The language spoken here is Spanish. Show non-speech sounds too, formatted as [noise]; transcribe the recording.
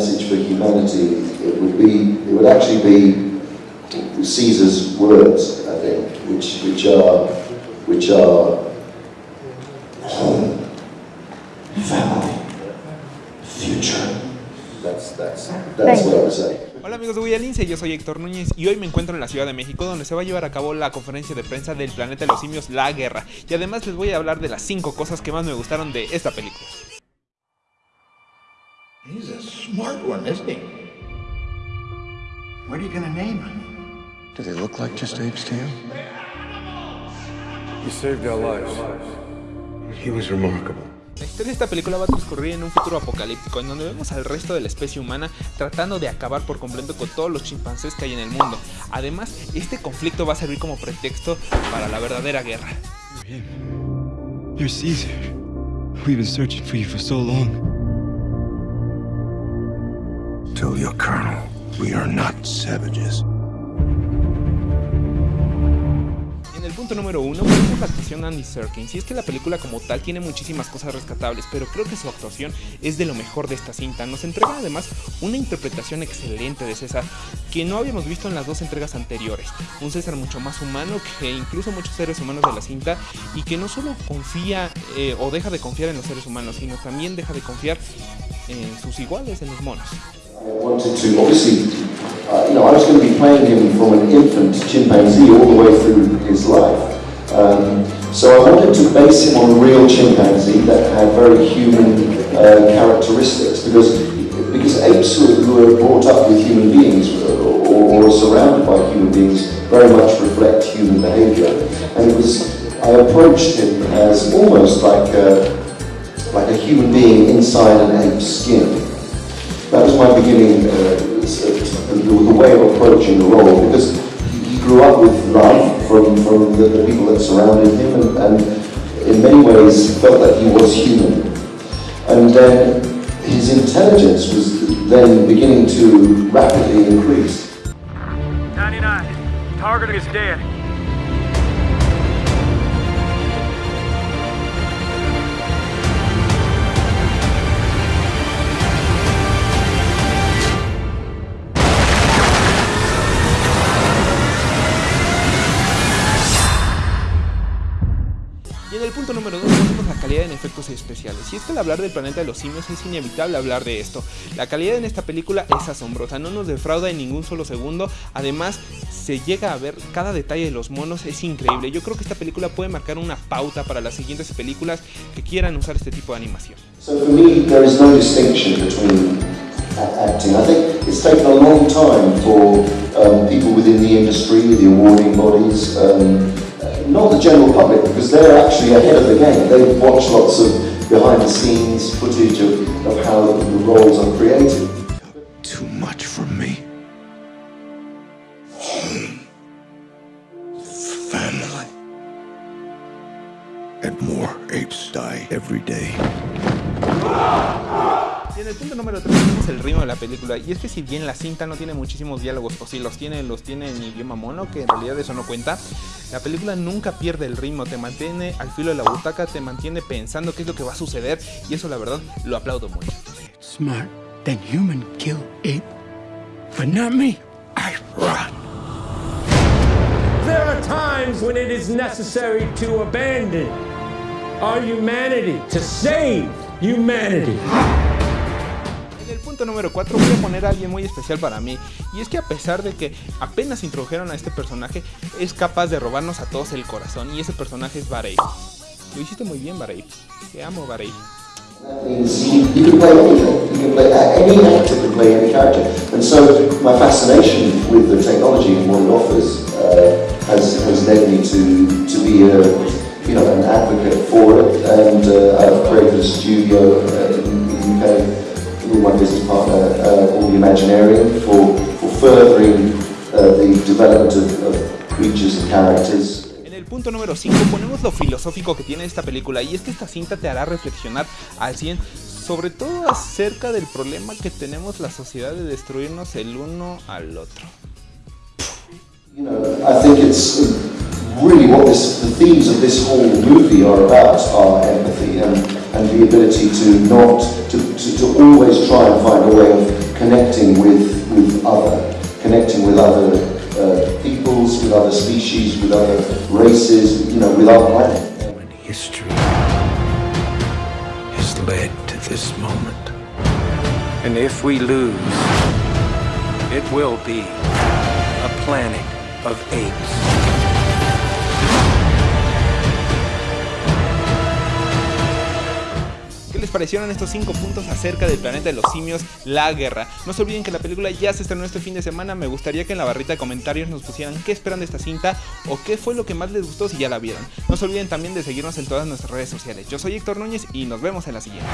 message for humanity, it would be, it would actually be Caesar's words, I think, which, which are, which are home, [clears throat] family, future. That's, that's, that's what I would say. Hola amigos de Guayalince, yo soy Héctor Núñez y hoy me encuentro en la Ciudad de México donde se va a llevar a cabo la conferencia de prensa del planeta de los simios La Guerra y además les voy a hablar de las 5 cosas que más me gustaron de esta película. Smart one, isn't he? What are you gonna name him? Do they look like just apes to you? He saved our lives. He was remarkable. La historia de esta película va a transcurrir en un futuro apocalíptico en donde vemos al resto de la especie humana tratando de acabar por completo con todos los chimpancés que hay en el mundo. Además, este conflicto va a servir como pretexto para la verdadera guerra. You're Caesar. We've been searching for you for so long. En el punto número uno vemos la actuación de Andy Serkins y es que la película como tal tiene muchísimas cosas rescatables, pero creo que su actuación es de lo mejor de esta cinta. Nos entrega además una interpretación excelente de César que no habíamos visto en las dos entregas anteriores. Un César mucho más humano que incluso muchos seres humanos de la cinta y que no solo confía eh, o deja de confiar en los seres humanos, sino también deja de confiar en sus iguales, en los monos. I wanted to, obviously, uh, you know, I was going to be playing him from an infant chimpanzee all the way through his life. Um, so I wanted to base him on a real chimpanzee that had very human uh, characteristics because because apes who, are brought up with human beings or, or, or surrounded by human beings very much reflect human behavior. And it was, I approached him as almost like a, like a human being inside an ape's skin my beginning, uh, the, the, way of approaching the role, because he grew up with love from, from the, the people that surrounded him, and, and, in many ways felt that he was human. And then his intelligence was then beginning to rapidly increase. 99. Target is dead. Punto número 2 tenemos la calidad en efectos especiales. Y es que al hablar del planeta de los simios es inevitable hablar de esto. La calidad en esta película es asombrosa, no nos defrauda en ningún solo segundo. Además, se llega a ver cada detalle de los monos, es increíble. Yo creo que esta película puede marcar una pauta para las siguientes películas que quieran usar este tipo de animación. So acting. Um, not the general public, because they're actually ahead of the game. They watch lots of behind the scenes footage of, of how the, the roles are created. Too much for me. Home. Family. And more apes die every day. Y en el punto número 3 tenemos el ritmo de la película. Y es que si bien la cinta no tiene muchísimos diálogos, o si los tiene, los tiene en idioma mono, que en realidad eso no cuenta, la película nunca pierde el ritmo, te mantiene al filo de la butaca, te mantiene pensando qué es lo que va a suceder, y eso la verdad lo aplaudo mucho. Smart than human kill ape, but not me. I run. There are times when it is necessary to abandon our humanity, to save humanity. El punto número 4 voy a poner a alguien muy especial para mí y es que a pesar de que apenas introdujeron a este personaje es capaz de robarnos a todos el corazón y ese personaje es Barei. Lo hiciste muy bien Barei, te amo Barei. Uh, you know, an advocate for it. And uh, I've created a studio with my business partner, uh, called the Imaginarium, for, for furthering uh, the development of, of creatures and characters. En el punto número 5 ponemos lo filosófico que tiene esta película y es que esta cinta te hará reflexionar al 100 sobre todo acerca del problema que tenemos la sociedad de destruirnos el uno al otro. You know, I think it's really what this, the themes of this whole movie are about are empathy and, and the ability to not, to, to, to always try and find a way of connecting with, with other, connecting with other uh, peoples, with other species, with other races, you know, with our planet. When history has led to this moment. And if we lose, it will be a planet of apes. Les parecieron estos 5 puntos acerca del planeta de los simios, la guerra? No se olviden que la película ya se estrenó este fin de semana, me gustaría que en la barrita de comentarios nos pusieran qué esperan de esta cinta o qué fue lo que más les gustó si ya la vieron. No se olviden también de seguirnos en todas nuestras redes sociales. Yo soy Héctor Núñez y nos vemos en la siguiente.